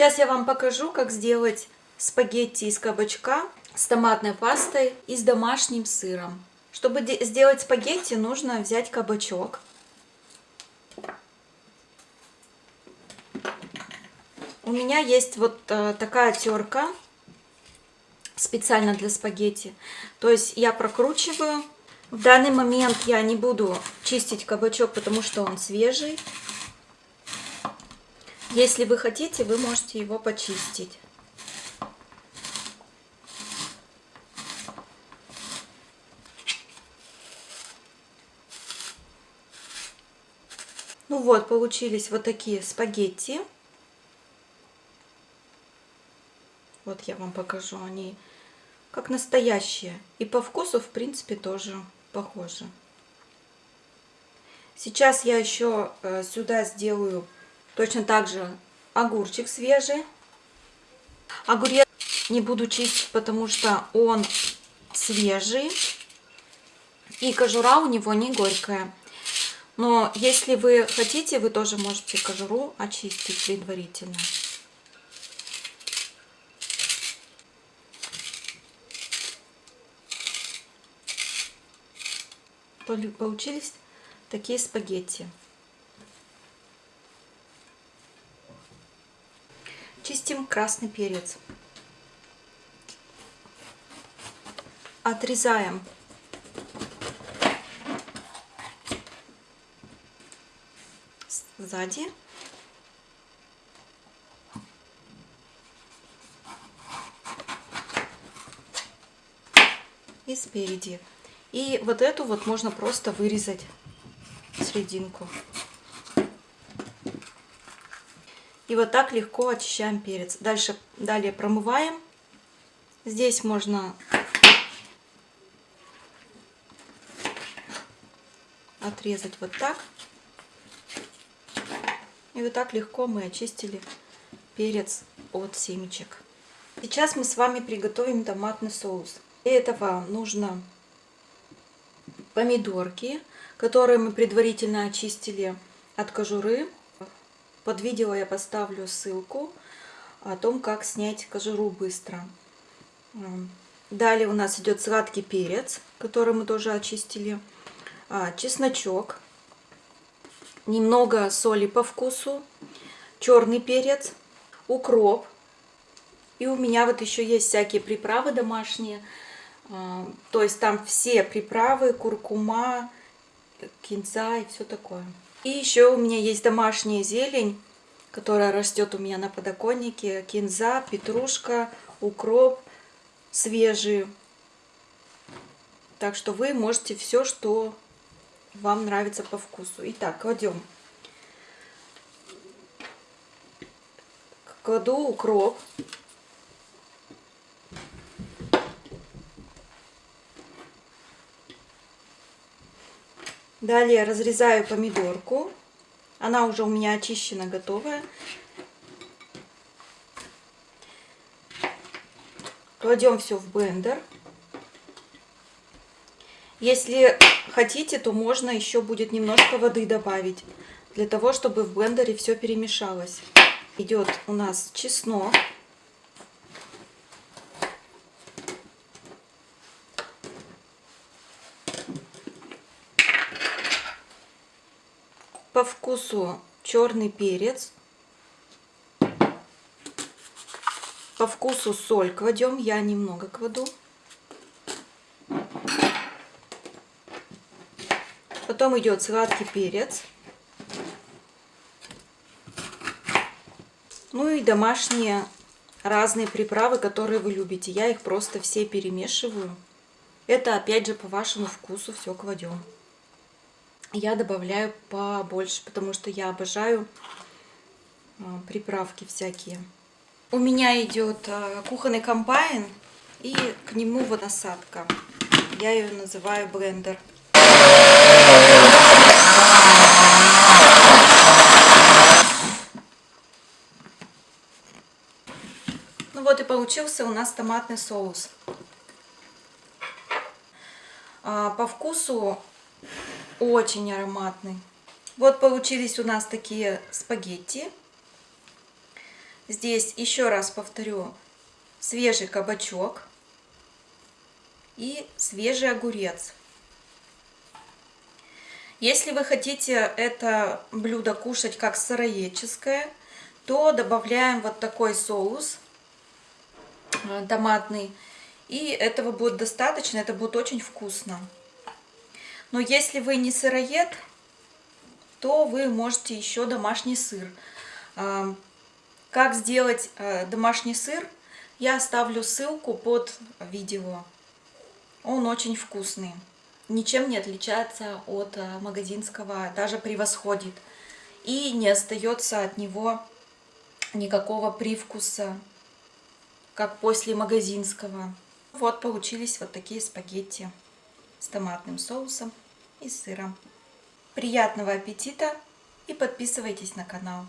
Сейчас я вам покажу, как сделать спагетти из кабачка с томатной пастой и с домашним сыром. Чтобы сделать спагетти, нужно взять кабачок. У меня есть вот э, такая терка специально для спагетти. То есть я прокручиваю. В данный момент я не буду чистить кабачок, потому что он свежий. Если вы хотите, вы можете его почистить. Ну вот, получились вот такие спагетти. Вот я вам покажу, они как настоящие. И по вкусу, в принципе, тоже похожи. Сейчас я еще э, сюда сделаю точно так же огурчик свежий. Огурец не буду чистить, потому что он свежий. И кожура у него не горькая. Но если вы хотите, вы тоже можете кожуру очистить предварительно. получились такие спагетти. Чистим красный перец. Отрезаем сзади. И спереди. И вот эту вот можно просто вырезать серединку. И вот так легко очищаем перец. Дальше, далее промываем. Здесь можно отрезать вот так. И вот так легко мы очистили перец от семечек. Сейчас мы с вами приготовим томатный соус. Для этого нужно помидорки, которые мы предварительно очистили от кожуры. Под видео я поставлю ссылку о том, как снять кожуру быстро. Далее у нас идет сладкий перец, который мы тоже очистили. А, чесночок. Немного соли по вкусу. Черный перец. Укроп. И у меня вот еще есть всякие приправы домашние. А, то есть там все приправы, куркума, кинза и все такое. И еще у меня есть домашняя зелень, которая растет у меня на подоконнике. Кинза, петрушка, укроп свежий. Так что вы можете все, что вам нравится по вкусу. Итак, кладем. Кладу укроп. Далее разрезаю помидорку. Она уже у меня очищена, готовая. Кладем все в блендер. Если хотите, то можно еще будет немножко воды добавить, для того, чтобы в блендере все перемешалось. Идет у нас чеснок. По вкусу черный перец. По вкусу соль кладем, я немного кладу. Потом идет сладкий перец. Ну и домашние разные приправы, которые вы любите. Я их просто все перемешиваю. Это опять же по вашему вкусу все кладем я добавляю побольше, потому что я обожаю а, приправки всякие. У меня идет а, кухонный комбайн и к нему вот насадка. Я ее называю блендер. Ну вот и получился у нас томатный соус. А, по вкусу очень ароматный. Вот получились у нас такие спагетти. Здесь, еще раз повторю, свежий кабачок и свежий огурец. Если вы хотите это блюдо кушать как сыроедческое, то добавляем вот такой соус э, томатный. И этого будет достаточно, это будет очень вкусно. Но если вы не сыроед, то вы можете еще домашний сыр. Э, как сделать э, домашний сыр, я оставлю ссылку под видео. Он очень вкусный ничем не отличается от э, магазинского, даже превосходит. И не остается от него никакого привкуса, как после магазинского. Вот получились вот такие спагетти с томатным соусом и сыром. Приятного аппетита и подписывайтесь на канал.